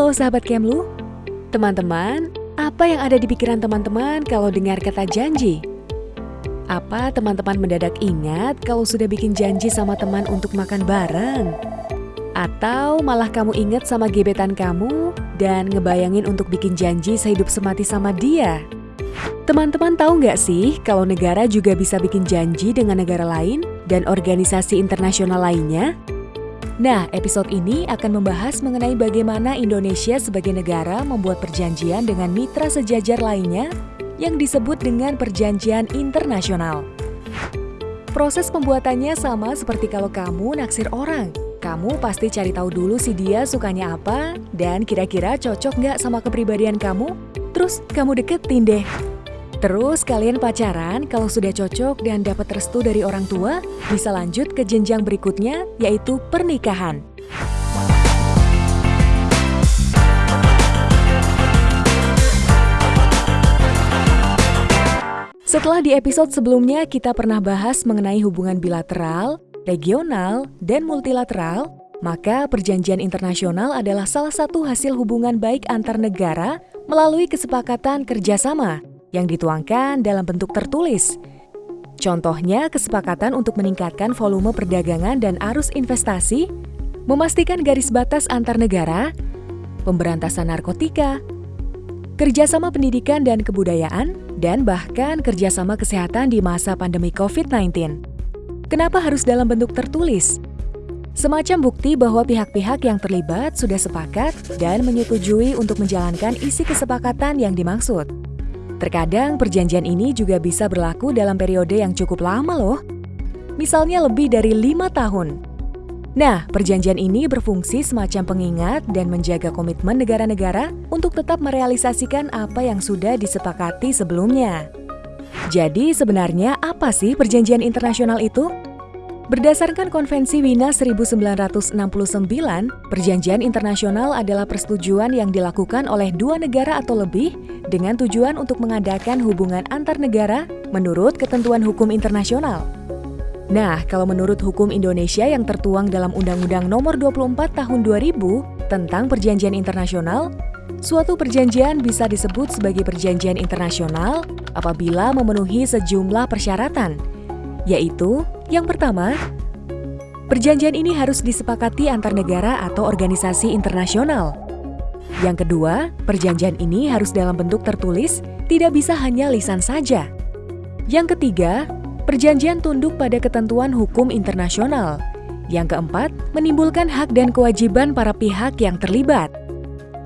Halo sahabat Kemlu, teman-teman, apa yang ada di pikiran teman-teman kalau dengar kata janji? Apa teman-teman mendadak ingat kalau sudah bikin janji sama teman untuk makan bareng? Atau malah kamu ingat sama gebetan kamu dan ngebayangin untuk bikin janji sehidup semati sama dia? Teman-teman tahu nggak sih kalau negara juga bisa bikin janji dengan negara lain dan organisasi internasional lainnya? Nah, episode ini akan membahas mengenai bagaimana Indonesia sebagai negara membuat perjanjian dengan mitra sejajar lainnya yang disebut dengan perjanjian internasional. Proses pembuatannya sama seperti kalau kamu naksir orang. Kamu pasti cari tahu dulu si dia sukanya apa dan kira-kira cocok nggak sama kepribadian kamu, terus kamu deketin deh. Terus kalian pacaran, kalau sudah cocok dan dapat restu dari orang tua, bisa lanjut ke jenjang berikutnya, yaitu pernikahan. Setelah di episode sebelumnya kita pernah bahas mengenai hubungan bilateral, regional, dan multilateral, maka perjanjian internasional adalah salah satu hasil hubungan baik antar negara melalui kesepakatan kerjasama yang dituangkan dalam bentuk tertulis. Contohnya, kesepakatan untuk meningkatkan volume perdagangan dan arus investasi, memastikan garis batas antar negara, pemberantasan narkotika, kerjasama pendidikan dan kebudayaan, dan bahkan kerjasama kesehatan di masa pandemi COVID-19. Kenapa harus dalam bentuk tertulis? Semacam bukti bahwa pihak-pihak yang terlibat sudah sepakat dan menyetujui untuk menjalankan isi kesepakatan yang dimaksud. Terkadang perjanjian ini juga bisa berlaku dalam periode yang cukup lama loh. Misalnya lebih dari lima tahun. Nah, perjanjian ini berfungsi semacam pengingat dan menjaga komitmen negara-negara untuk tetap merealisasikan apa yang sudah disepakati sebelumnya. Jadi sebenarnya apa sih perjanjian internasional itu? Berdasarkan Konvensi Wina 1969, perjanjian internasional adalah persetujuan yang dilakukan oleh dua negara atau lebih dengan tujuan untuk mengadakan hubungan antar negara menurut ketentuan hukum internasional. Nah, kalau menurut hukum Indonesia yang tertuang dalam Undang-Undang Nomor 24 Tahun 2000 tentang Perjanjian Internasional, suatu perjanjian bisa disebut sebagai perjanjian internasional apabila memenuhi sejumlah persyaratan, yaitu yang pertama, perjanjian ini harus disepakati antar negara atau organisasi internasional. Yang kedua, perjanjian ini harus dalam bentuk tertulis, tidak bisa hanya lisan saja. Yang ketiga, perjanjian tunduk pada ketentuan hukum internasional. Yang keempat, menimbulkan hak dan kewajiban para pihak yang terlibat.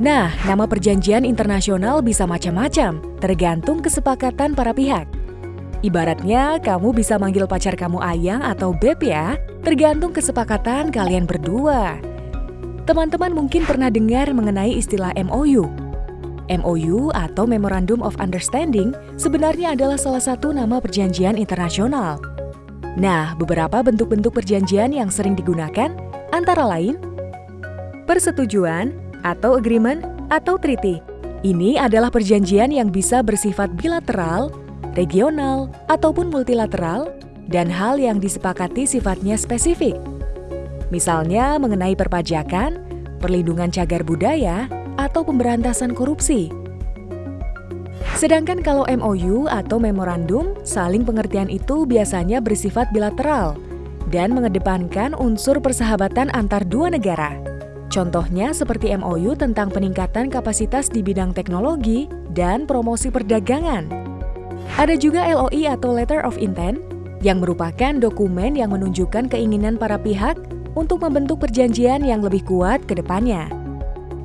Nah, nama perjanjian internasional bisa macam-macam, tergantung kesepakatan para pihak. Ibaratnya kamu bisa manggil pacar kamu ayang atau beb ya, tergantung kesepakatan kalian berdua. Teman-teman mungkin pernah dengar mengenai istilah MOU. MOU atau Memorandum of Understanding sebenarnya adalah salah satu nama perjanjian internasional. Nah, beberapa bentuk-bentuk perjanjian yang sering digunakan antara lain persetujuan atau agreement atau treaty. Ini adalah perjanjian yang bisa bersifat bilateral regional, ataupun multilateral, dan hal yang disepakati sifatnya spesifik. Misalnya mengenai perpajakan, perlindungan cagar budaya, atau pemberantasan korupsi. Sedangkan kalau MOU atau memorandum, saling pengertian itu biasanya bersifat bilateral dan mengedepankan unsur persahabatan antar dua negara. Contohnya seperti MOU tentang peningkatan kapasitas di bidang teknologi dan promosi perdagangan. Ada juga LOI atau Letter of Intent, yang merupakan dokumen yang menunjukkan keinginan para pihak untuk membentuk perjanjian yang lebih kuat ke depannya.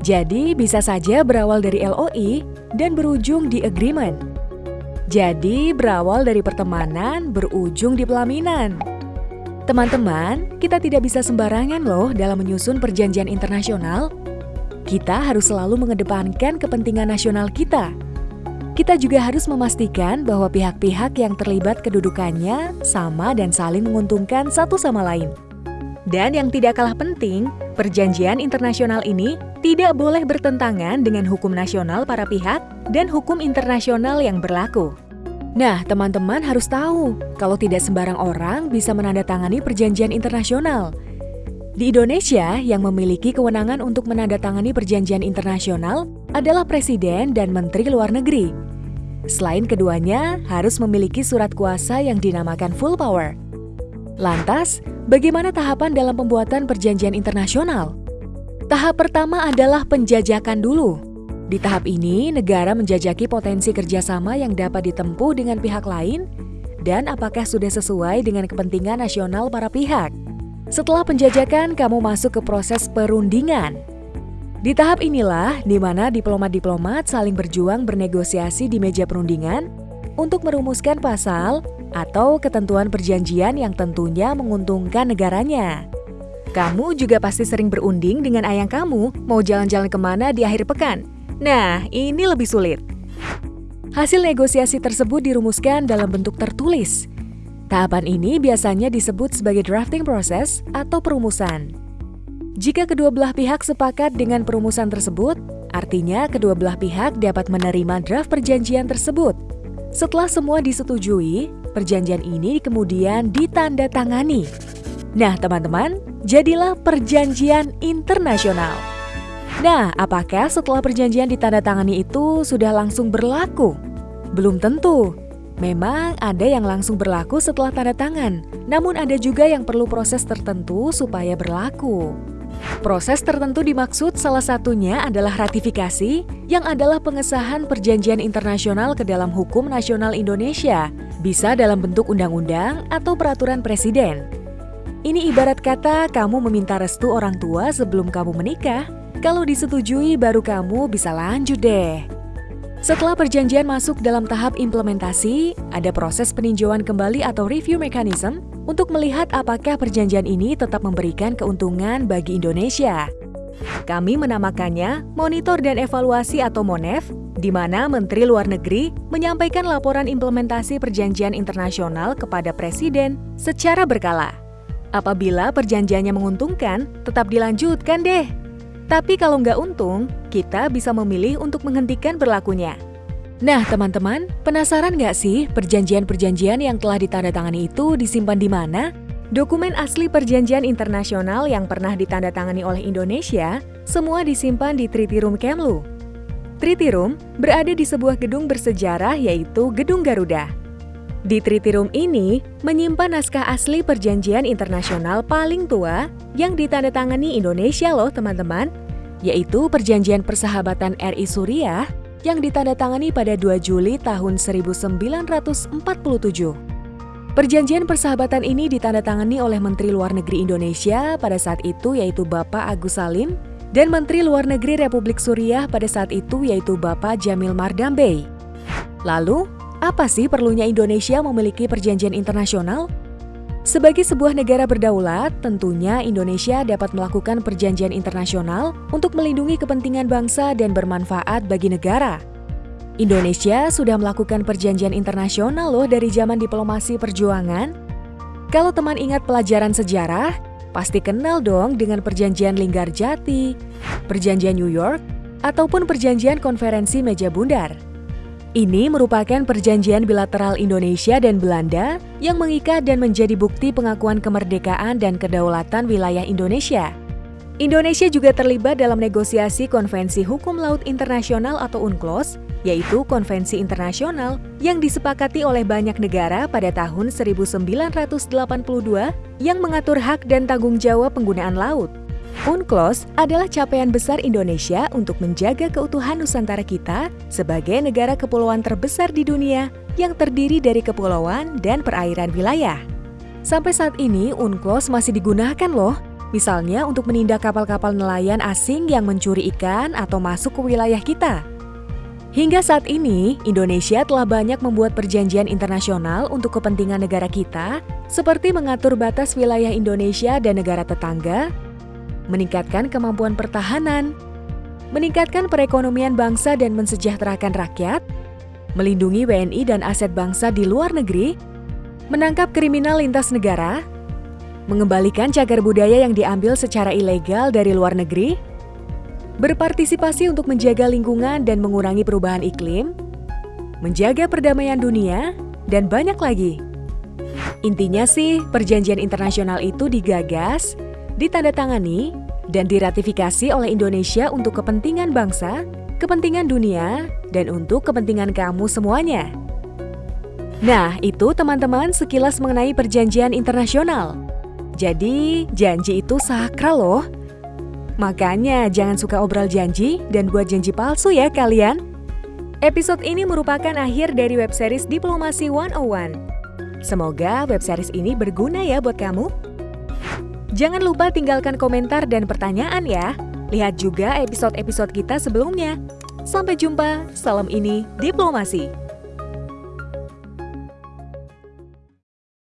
Jadi, bisa saja berawal dari LOI dan berujung di agreement. Jadi, berawal dari pertemanan, berujung di pelaminan. Teman-teman, kita tidak bisa sembarangan loh dalam menyusun perjanjian internasional. Kita harus selalu mengedepankan kepentingan nasional kita kita juga harus memastikan bahwa pihak-pihak yang terlibat kedudukannya sama dan saling menguntungkan satu sama lain. Dan yang tidak kalah penting, perjanjian internasional ini tidak boleh bertentangan dengan hukum nasional para pihak dan hukum internasional yang berlaku. Nah, teman-teman harus tahu kalau tidak sembarang orang bisa menandatangani perjanjian internasional. Di Indonesia, yang memiliki kewenangan untuk menandatangani perjanjian internasional adalah Presiden dan Menteri Luar Negeri. Selain keduanya, harus memiliki surat kuasa yang dinamakan full power. Lantas, bagaimana tahapan dalam pembuatan perjanjian internasional? Tahap pertama adalah penjajakan dulu. Di tahap ini, negara menjajaki potensi kerjasama yang dapat ditempuh dengan pihak lain dan apakah sudah sesuai dengan kepentingan nasional para pihak. Setelah penjajakan, kamu masuk ke proses perundingan. Di tahap inilah di mana diplomat-diplomat saling berjuang bernegosiasi di meja perundingan untuk merumuskan pasal atau ketentuan perjanjian yang tentunya menguntungkan negaranya. Kamu juga pasti sering berunding dengan ayang kamu mau jalan-jalan ke mana di akhir pekan. Nah, ini lebih sulit. Hasil negosiasi tersebut dirumuskan dalam bentuk tertulis. Tahapan ini biasanya disebut sebagai drafting process atau perumusan. Jika kedua belah pihak sepakat dengan perumusan tersebut, artinya kedua belah pihak dapat menerima draft perjanjian tersebut. Setelah semua disetujui, perjanjian ini kemudian ditandatangani. Nah, teman-teman, jadilah perjanjian internasional. Nah, apakah setelah perjanjian ditandatangani itu sudah langsung berlaku? Belum tentu. Memang ada yang langsung berlaku setelah tanda tangan, namun ada juga yang perlu proses tertentu supaya berlaku. Proses tertentu dimaksud salah satunya adalah ratifikasi, yang adalah pengesahan perjanjian internasional ke dalam hukum nasional Indonesia, bisa dalam bentuk undang-undang atau peraturan presiden. Ini ibarat kata kamu meminta restu orang tua sebelum kamu menikah. Kalau disetujui baru kamu bisa lanjut deh. Setelah perjanjian masuk dalam tahap implementasi, ada proses peninjauan kembali atau review mechanism untuk melihat apakah perjanjian ini tetap memberikan keuntungan bagi Indonesia. Kami menamakannya Monitor dan Evaluasi atau MONEV, di mana Menteri Luar Negeri menyampaikan laporan implementasi perjanjian internasional kepada Presiden secara berkala. Apabila perjanjiannya menguntungkan, tetap dilanjutkan deh. Tapi kalau nggak untung, kita bisa memilih untuk menghentikan berlakunya. Nah, teman-teman, penasaran nggak sih perjanjian-perjanjian yang telah ditandatangani itu disimpan di mana? Dokumen asli perjanjian internasional yang pernah ditandatangani oleh Indonesia semua disimpan di Treaty Room Kemlu. Treaty Room berada di sebuah gedung bersejarah yaitu Gedung Garuda. Di Treaty Room ini menyimpan naskah asli perjanjian internasional paling tua yang ditandatangani Indonesia loh teman-teman, yaitu Perjanjian Persahabatan RI Suriah yang ditandatangani pada 2 Juli tahun 1947. Perjanjian persahabatan ini ditandatangani oleh Menteri Luar Negeri Indonesia pada saat itu yaitu Bapak Agus Salim dan Menteri Luar Negeri Republik Suriah pada saat itu yaitu Bapak Jamil Mardambe. Lalu, apa sih perlunya Indonesia memiliki perjanjian internasional? Sebagai sebuah negara berdaulat, tentunya Indonesia dapat melakukan perjanjian internasional untuk melindungi kepentingan bangsa dan bermanfaat bagi negara. Indonesia sudah melakukan perjanjian internasional loh dari zaman diplomasi perjuangan. Kalau teman ingat pelajaran sejarah, pasti kenal dong dengan perjanjian Linggarjati, perjanjian New York, ataupun perjanjian konferensi meja bundar. Ini merupakan perjanjian bilateral Indonesia dan Belanda yang mengikat dan menjadi bukti pengakuan kemerdekaan dan kedaulatan wilayah Indonesia. Indonesia juga terlibat dalam negosiasi Konvensi Hukum Laut Internasional atau UNCLOS, yaitu konvensi internasional yang disepakati oleh banyak negara pada tahun 1982 yang mengatur hak dan tanggung jawab penggunaan laut. UNCLOS adalah capaian besar Indonesia untuk menjaga keutuhan Nusantara kita sebagai negara kepulauan terbesar di dunia yang terdiri dari kepulauan dan perairan wilayah. Sampai saat ini, UNCLOS masih digunakan loh, misalnya untuk menindak kapal-kapal nelayan asing yang mencuri ikan atau masuk ke wilayah kita. Hingga saat ini, Indonesia telah banyak membuat perjanjian internasional untuk kepentingan negara kita, seperti mengatur batas wilayah Indonesia dan negara tetangga, meningkatkan kemampuan pertahanan, meningkatkan perekonomian bangsa dan mensejahterakan rakyat, melindungi WNI dan aset bangsa di luar negeri, menangkap kriminal lintas negara, mengembalikan cagar budaya yang diambil secara ilegal dari luar negeri, berpartisipasi untuk menjaga lingkungan dan mengurangi perubahan iklim, menjaga perdamaian dunia, dan banyak lagi. Intinya sih, perjanjian internasional itu digagas ditandatangani, dan diratifikasi oleh Indonesia untuk kepentingan bangsa, kepentingan dunia, dan untuk kepentingan kamu semuanya. Nah, itu teman-teman sekilas mengenai perjanjian internasional. Jadi, janji itu sakral loh. Makanya jangan suka obrol janji dan buat janji palsu ya kalian. Episode ini merupakan akhir dari web series Diplomasi 101. Semoga web series ini berguna ya buat kamu. Jangan lupa tinggalkan komentar dan pertanyaan ya. Lihat juga episode-episode kita sebelumnya. Sampai jumpa, salam ini Diplomasi.